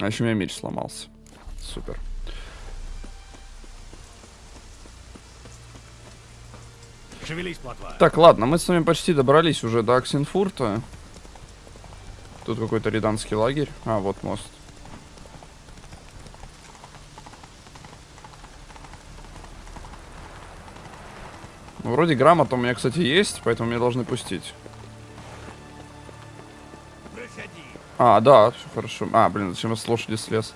A: А еще у меня меч сломался. Супер.
B: Шевелись, плотва.
A: Так, ладно, мы с вами почти добрались уже до Аксенфурта. Тут какой-то риданский лагерь. А, вот мост. Ну, вроде грамота у меня, кстати, есть, поэтому меня должны пустить. А, да, все хорошо. А, блин, зачем я с лошади слез?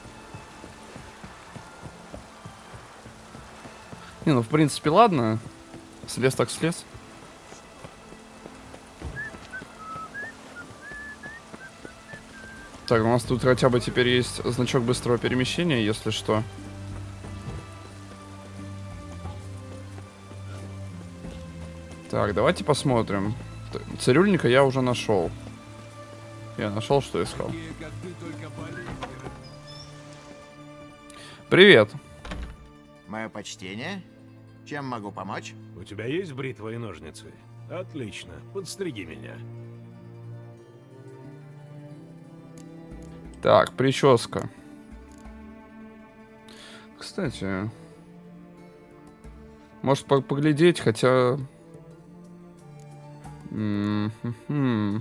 A: Не, ну, в принципе, ладно. Слез так слез. Так, у нас тут хотя бы теперь есть значок быстрого перемещения, если что. Так, давайте посмотрим. Цирюльника я уже нашел. Я нашел, что искал. Привет.
N: Мое почтение. Чем могу помочь?
B: У тебя есть бритва и ножницы? Отлично. Подстриги меня.
A: Так, прическа. Кстати, может по- поглядеть, хотя... М-м-м.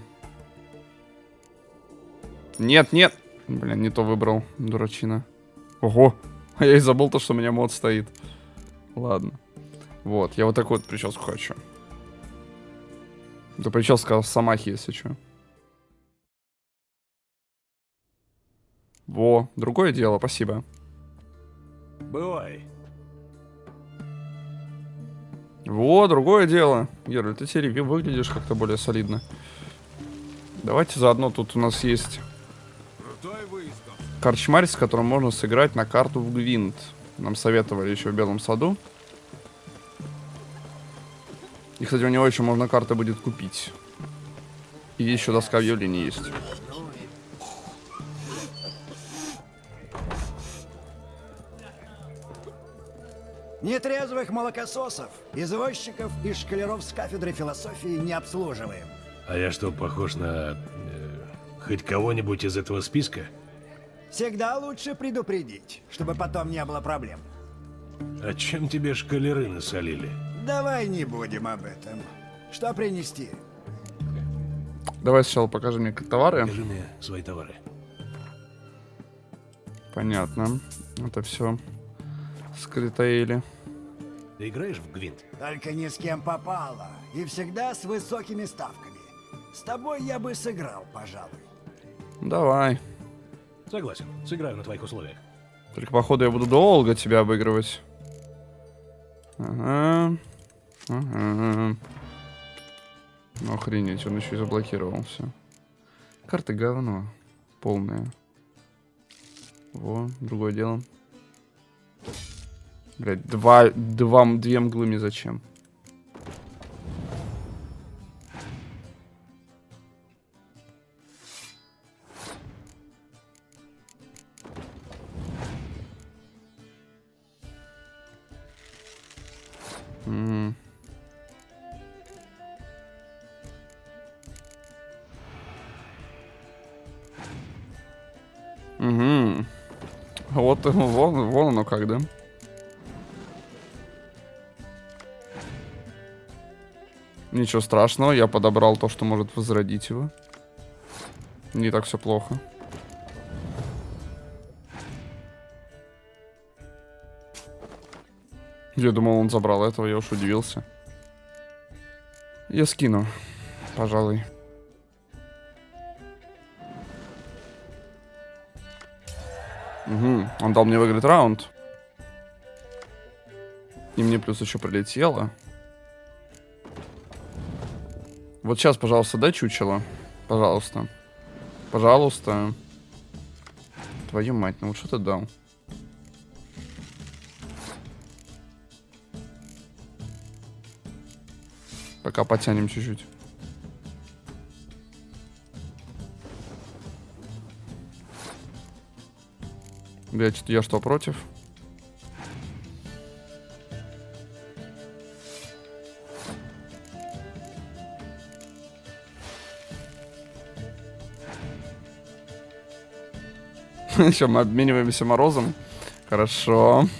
A: Нет, нет. Блин, не то выбрал, дурачина. Ого, а я и забыл то, что у меня мод стоит. Ладно. Вот, я вот такую вот прическу хочу. Это прическа Самахи, если что. Во, другое дело, спасибо.
B: Бывай.
A: Во, другое дело. Гераль, ты теперь выглядишь как-то более солидно. Давайте заодно тут у нас есть корчмарь, с которым можно сыграть на карту в Гвинт. Нам советовали еще в Белом саду. И, кстати, у него еще можно карты будет купить. И еще доска объявлений есть.
O: Нетрезвых молокососов, извозчиков и шкалеров с кафедры философии не обслуживаем.
B: А я что, похож на... э, хоть кого-нибудь из этого списка?
O: Всегда лучше предупредить, чтобы потом не было проблем.
B: А чем тебе шкалеры насолили?
O: Давай не будем об этом. Что принести?
A: Давай сначала покажи мне товары.
B: Покажи мне свои товары.
A: Понятно. Это все скритоили.
B: Ты играешь в Гвинт?
O: Только ни с кем попало. И всегда с высокими ставками. С тобой я бы сыграл, пожалуй.
A: Давай.
B: Согласен. Сыграю на твоих условиях.
A: Только, походу, я буду долго тебя обыгрывать. Ага. Ага. Охренеть, он еще и заблокировал все. Карты говно. Полное. Во, другое дело. Блять, два, два, две мглы мне зачем? Ничего страшного, я подобрал то, что может возродить его. Не так все плохо. Я думал, он забрал этого, я уж удивился. Я скину, пожалуй. Угу, он дал мне выиграть раунд. И мне плюс еще прилетело. Вот сейчас, пожалуйста, дай чучело. Пожалуйста. Пожалуйста. Твою мать, ну вот что ты дал? Пока потянем чуть-чуть. Блять, я что, против? Еще мы обмениваемся морозом. Хорошо.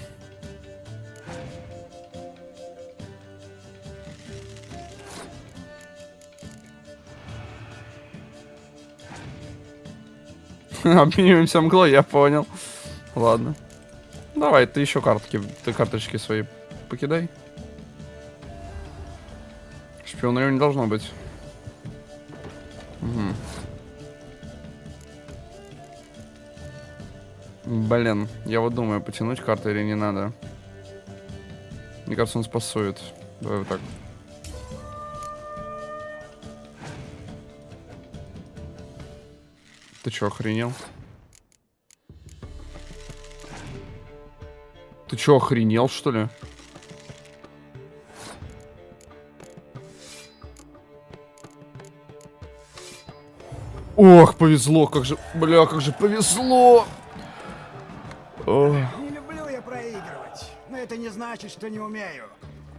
A: Обмениваемся мглой, я понял. Ладно. Давай, ты еще картки, ты карточки свои покидай. Шпиона не должно быть. Блин, я вот думаю, потянуть карты или не надо. Мне кажется, он спасует. Давай вот так. Ты чё, охренел? Ты чё, охренел, что ли? Ох, повезло, как же, бля, как же повезло.
O: Не люблю я проигрывать, но это не значит, что не умею.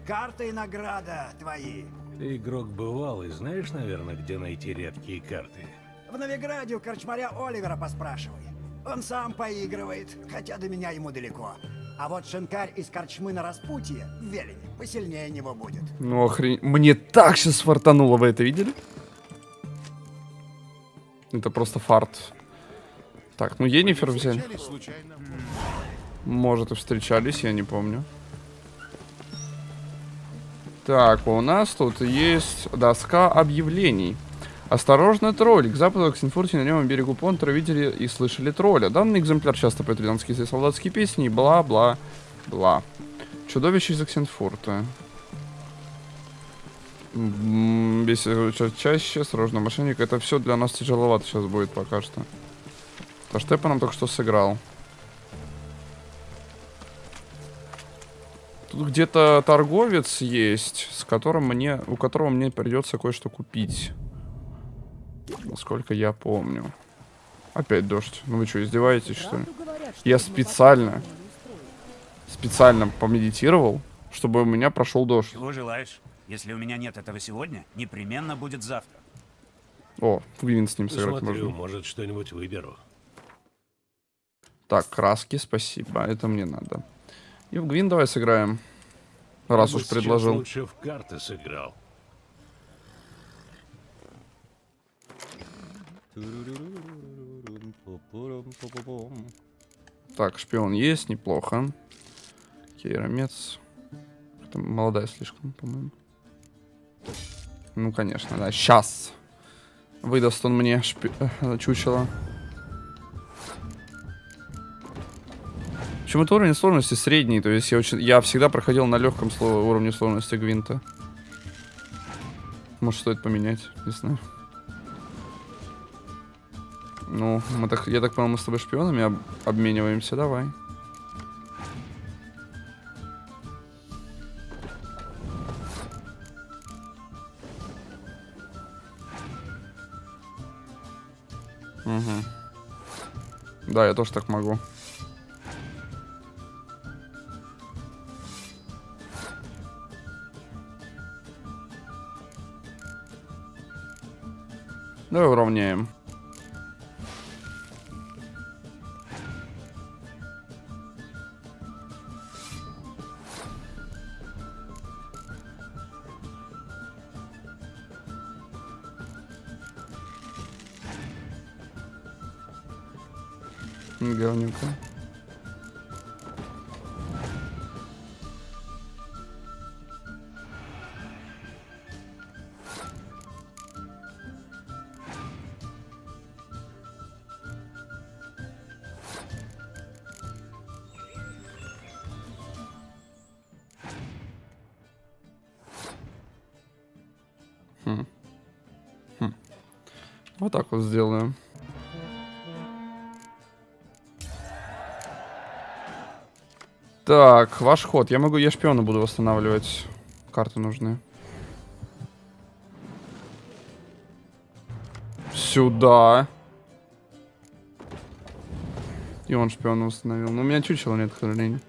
O: Карта и награда твои.
B: Ты игрок бывалый, знаешь, наверное, где найти редкие карты?
O: В Новиграде у корчмаря Оливера поспрашивай. Он сам поигрывает, хотя до меня ему далеко. А вот шинкарь из корчмы на распутье в Велине посильнее него будет.
A: Ну охрен... Мне так сейчас фартануло, вы это видели? Это просто фарт. Так, ну Енифер взяли. Может и встречались, я не помню. Так, у нас тут есть доска объявлений. Осторожно, тролль. К западу Оксенфурте на левом берегу Понтера видели и слышали тролля. Данный экземпляр часто поет рязанские солдатские песни бла-бла-бла. Чудовище из Оксенфурта. Весь чаще, осторожно, мошенник. Это все для нас тяжеловато сейчас будет пока что. То Штепа нам только что сыграл. Тут где-то торговец есть, с которым мне, у которого мне придется кое-что купить. Насколько я помню. Опять дождь. Ну вы что, издеваетесь, что ли? Я специально, специально помедитировал, чтобы у меня прошел дождь.
L: Чего желаешь? Если у меня нет этого сегодня, непременно будет завтра.
A: О, Гвин с ним сыграть
B: Посмотрю,
A: можно.
B: может, что-нибудь выберу.
A: Так, краски, спасибо. Это мне надо. И в Гвин давай сыграем. Раз уж предложил.
B: лучше в карты сыграл.
A: Так, шпион есть, неплохо. Кейромец. Это молодая слишком, по-моему. Ну, конечно, да. Сейчас. Выдаст он мне шпи... э, чучело. Почему-то уровень сложности средний, то есть я, очень... я всегда проходил на легком уровне сложности Гвинта. Может, стоит поменять, не знаю. Ну, мы так, я так понял, мы с тобой шпионами об- обмениваемся, давай. Угу. Да, я тоже так могу. Давай уравняем. Говнюка. Вот сделаем. Так, ваш ход. Я могу, я шпиона буду восстанавливать. Карты нужны. Сюда. И он шпиона установил. Но у меня чучела нет, к сожалению.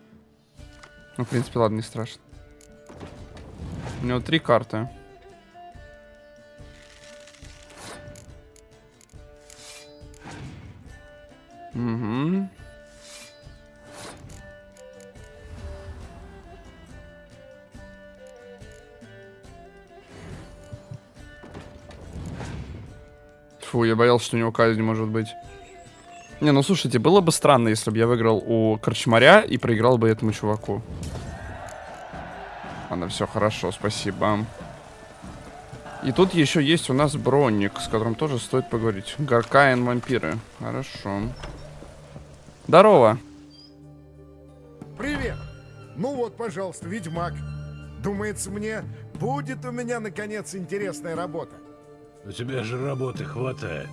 A: Ну, в принципе, ладно, не страшно. У него три карты. Боялся, что у него казнь может быть. Не, ну слушайте, было бы странно, если бы я выиграл у Корчмаря и проиграл бы этому чуваку. Ладно, все хорошо, спасибо. И тут еще есть у нас броник, с которым тоже стоит поговорить. Гаркаин вампиры. Хорошо. Здорово.
P: Привет! Ну вот, пожалуйста, Ведьмак. Думается мне, будет у меня, наконец, интересная работа.
B: У тебя же работы хватает.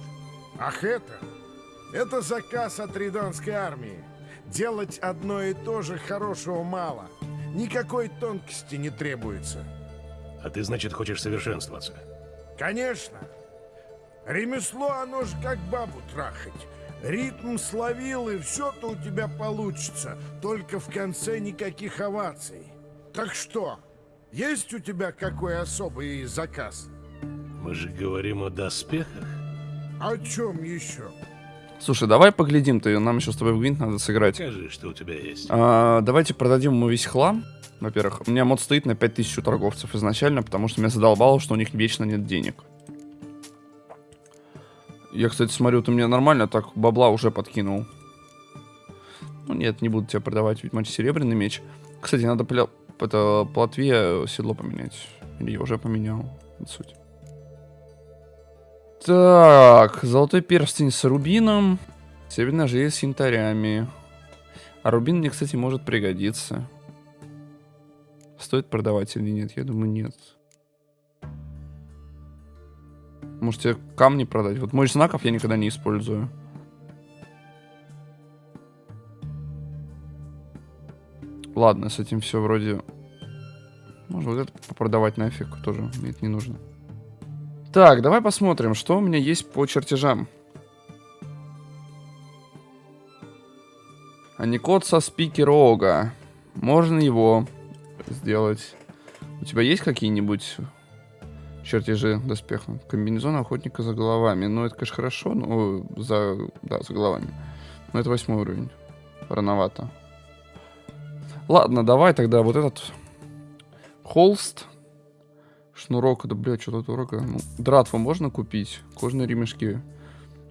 P: Ах это? Это заказ от Риданской армии. Делать одно и то же хорошего мало. Никакой тонкости не требуется.
B: А ты, значит, хочешь совершенствоваться?
P: Конечно. Ремесло, оно же как бабу трахать. Ритм словил, и все-то у тебя получится. Только в конце никаких оваций. Так что, есть у тебя какой особый заказ?
B: Мы же говорим о доспехах.
P: О чем еще?
A: Слушай, давай поглядим, ты нам еще с тобой в гвинт надо сыграть.
B: Скажи, что у тебя есть.
A: А, давайте продадим ему весь хлам. Во-первых, у меня мод стоит на 5000 у торговцев изначально, потому что меня задолбало, что у них вечно нет денег. Я, кстати, смотрю, ты мне нормально так бабла уже подкинул. Ну нет, не буду тебе продавать ведьмач серебряный меч. Кстати, надо пля... это, плотве седло поменять. Или я уже поменял. Суть. Так, золотой перстень с рубином. Северная железо с янтарями. А рубин мне, кстати, может пригодиться. Стоит продавать или нет? Я думаю, нет. Может, тебе камни продать? Вот мой знаков я никогда не использую. Ладно, с этим все вроде... Можно вот это продавать нафиг тоже. Мне это не нужно. Так, давай посмотрим, что у меня есть по чертежам. Аникот со спикерога. Можно его сделать. У тебя есть какие-нибудь чертежи доспеха? Комбинезон охотника за головами. Ну, это, конечно, хорошо, но за... Да, за головами. Но это восьмой уровень. Рановато. Ладно, давай тогда вот этот холст. Шнурок, да, блядь, что-то дорого. Ну, дратву можно купить. Кожные ремешки.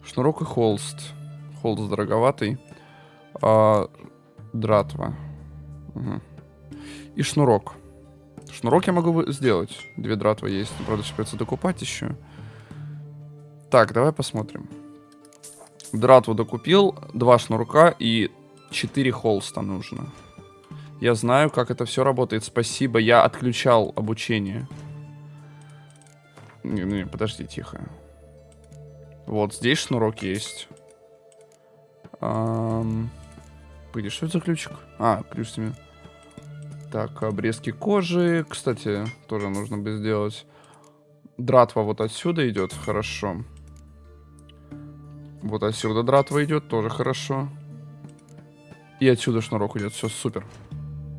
A: Шнурок и холст. Холст дороговатый. А, дратва. Угу. И шнурок. Шнурок я могу сделать. Две дратвы есть. Правда, сейчас придется докупать еще. Так, давай посмотрим. Дратву докупил. Два шнурка и четыре холста нужно. Я знаю, как это все работает. Спасибо. Я отключал обучение. Не, не, подожди, тихо. Вот, здесь шнурок есть. Эм... Погоди, что это за ключик? А, ключ с ними. Так, обрезки кожи. Кстати, тоже нужно бы сделать. Дратва вот отсюда идет, хорошо. Вот отсюда дратва идет, тоже хорошо. И отсюда шнурок идет, все супер.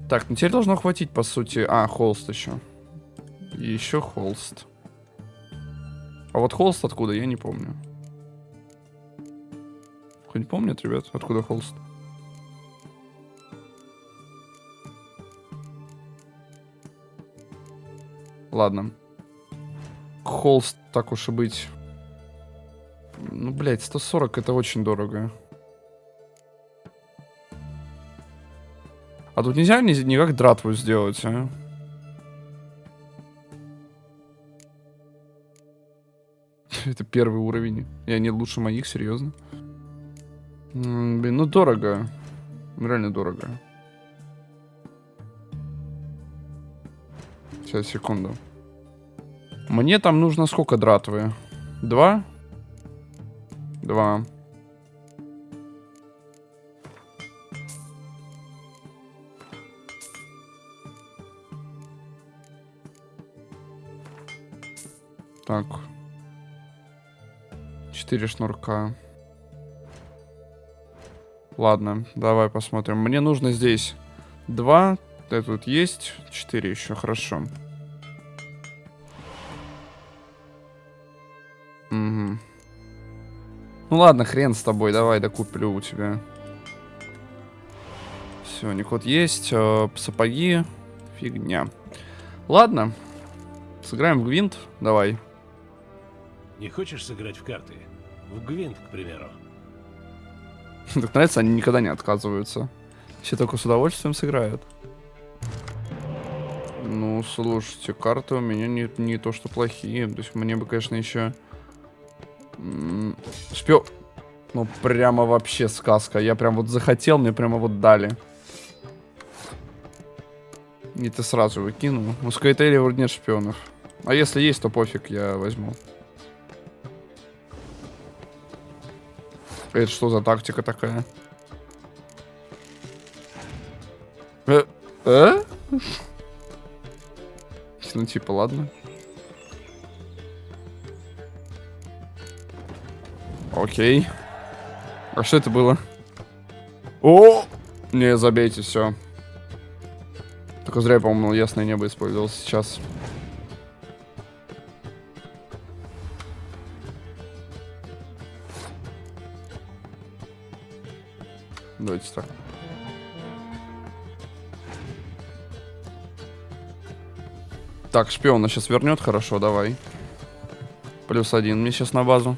A: Так, ну теперь должно хватить, по сути. А, холст еще. И еще холст. А вот холст откуда, я не помню. Хоть помнят, ребят, откуда холст? Ладно. Холст, так уж и быть. Ну, блядь, 140 это очень дорого. А тут нельзя ни, никак дратву сделать, а? Это первый уровень. И они лучше моих, серьезно. Блин, ну дорого. Реально дорого. Сейчас, секунду. Мне там нужно сколько дратвы? Два? Два. Так. Четыре шнурка. Ладно, давай посмотрим. Мне нужно здесь два. Это тут есть. Четыре еще, хорошо. Угу. Ну ладно, хрен с тобой, давай докуплю у тебя. Все, Никот есть. э, сапоги. Фигня. Ладно. Сыграем в гвинт. Давай.
B: Не хочешь сыграть в карты? В Гвинт, к примеру.
A: Так нравится, они никогда не отказываются. Все только с удовольствием сыграют. Ну, слушайте, карты у меня не, не то, что плохие. То есть мне бы, конечно, еще... Шпио... Ну, прямо вообще сказка. Я прям вот захотел, мне прямо вот дали. И ты сразу выкинул. У Скайтейли вроде нет шпионов. А если есть, то пофиг, я возьму. Это что за тактика такая? Э? Э? Ну, типа, ладно. Окей. А что это было? О! Не, забейте, все. Только зря, по-моему, ясное небо использовал сейчас. Так, шпиона сейчас вернет, хорошо, давай. Плюс один мне сейчас на базу.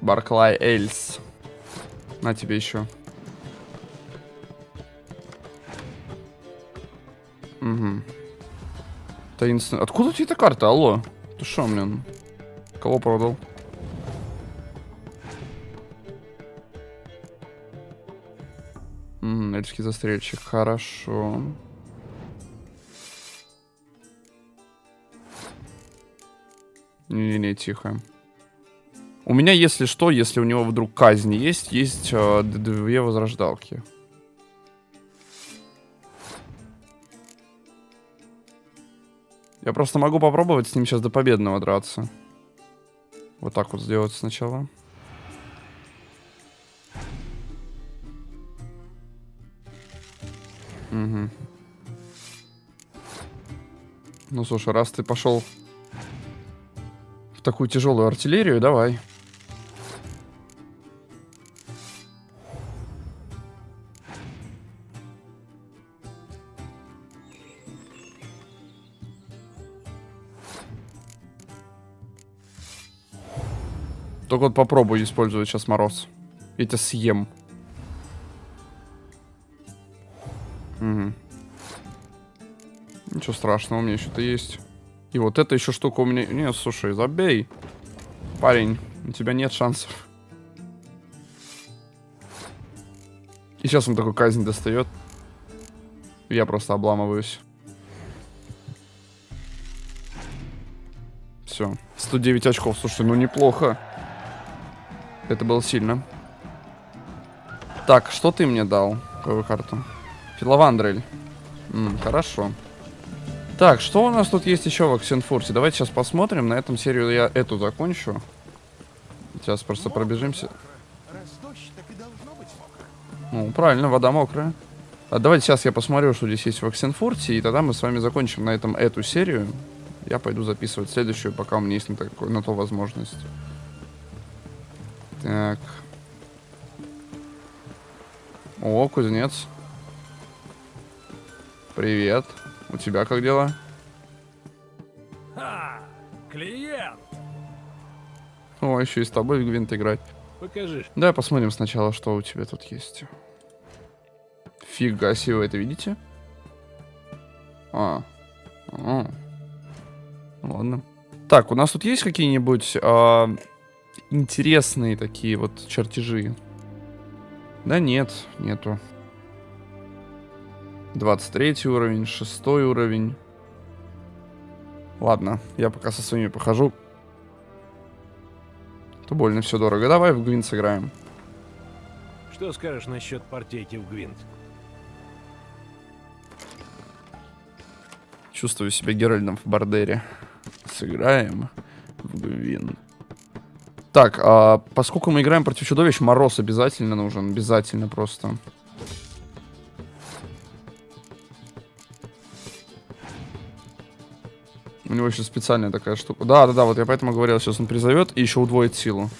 A: Барклай Эльс. На тебе еще. Угу. Таинственная. Откуда у тебя эта карта? Алло. Ты шо, блин? Кого продал? М, Эльский застрельщик. Хорошо. Не-не-не, тихо. У меня, если что, если у него вдруг казнь есть, есть э, две возрождалки. Я просто могу попробовать с ним сейчас до победного драться. Вот так вот сделать сначала. Угу. Ну, слушай, раз ты пошел в такую тяжелую артиллерию, давай. Только вот попробуй использовать сейчас мороз. Я тебя съем. Угу. Ничего страшного, у меня еще-то есть. И вот эта еще штука у меня... Не, слушай, забей. Парень, у тебя нет шансов. И сейчас он такой казнь достает. Я просто обламываюсь. Все. 109 очков. Слушай, ну неплохо. Это было сильно. Так, что ты мне дал? Какую карту? Филовандрель. М, хорошо. Так, что у нас тут есть еще в Оксенфурте? Давайте сейчас посмотрим. На этом серию я эту закончу. Сейчас просто пробежимся. Ну, правильно, вода мокрая. А давайте сейчас я посмотрю, что здесь есть в Оксенфорте, и тогда мы с вами закончим на этом эту серию. Я пойду записывать следующую, пока у меня есть на, такой, на то возможность. Так. О, кузнец. Привет. У тебя как дела?
B: Ха! Клиент!
A: О, еще и с тобой в Гвинт играть.
B: Покажи.
A: Давай посмотрим сначала, что у тебя тут есть. Фига себе, вы это видите? А. а. Ладно. Так, у нас тут есть какие-нибудь а, интересные такие вот чертежи? Да нет, нету. 23 уровень, 6 уровень. Ладно, я пока со своими похожу. То больно все дорого. Давай в Гвинт сыграем.
B: Что скажешь насчет партейки в Гвинт?
A: Чувствую себя Геральдом в Бардере. Сыграем в Гвинт. Так, а поскольку мы играем против чудовищ, мороз обязательно нужен. Обязательно просто. У него еще специальная такая штука. Да, да, да, вот я поэтому говорил, сейчас он призовет и еще удвоит силу.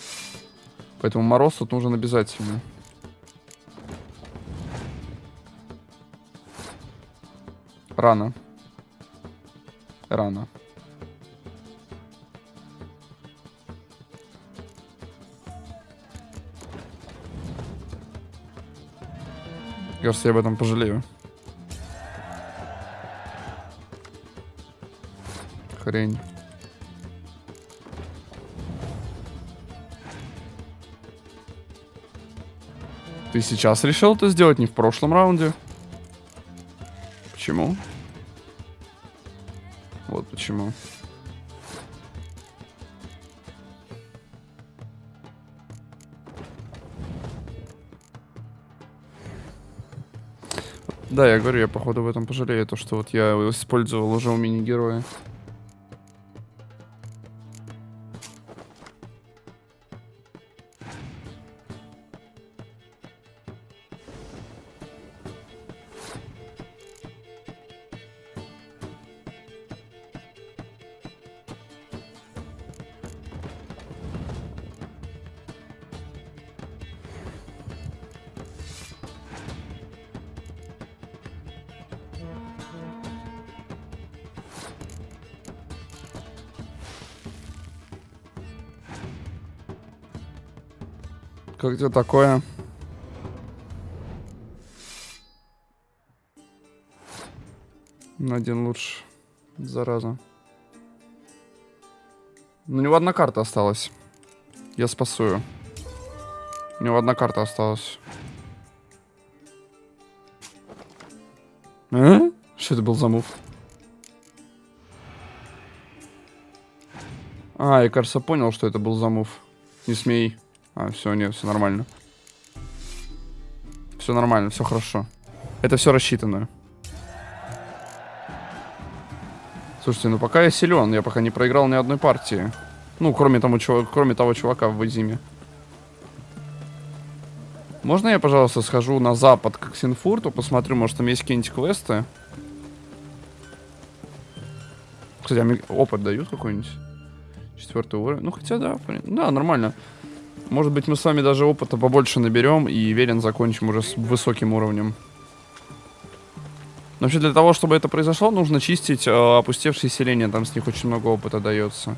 A: Поэтому мороз тут нужен обязательно. Рано. Рано. Кажется, я об этом пожалею. Хрень. Ты сейчас решил это сделать, не в прошлом раунде? Почему? Вот почему. Да, я говорю, я походу в этом пожалею, то что вот я использовал уже у мини-героя. Как тебе такое? На один лучше. Зараза. У него одна карта осталась. Я спасую. У него одна карта осталась. А? Что это был за мув? А, я, кажется, понял, что это был за мув. Не смей. А, все, нет, все нормально. Все нормально, все хорошо. Это все рассчитано. Слушайте, ну пока я силен, я пока не проиграл ни одной партии. Ну, кроме, тому, чувак, кроме того чувака в Вадиме. Можно я, пожалуйста, схожу на запад к Ксенфурту, посмотрю, может там есть какие-нибудь квесты? Кстати, а опыт дают какой-нибудь? Четвертый уровень. Ну, хотя да, да, нормально. Может быть, мы с вами даже опыта побольше наберем и верен закончим уже с высоким уровнем. Но вообще для того, чтобы это произошло, нужно чистить э, опустевшие селения. Там с них очень много опыта дается.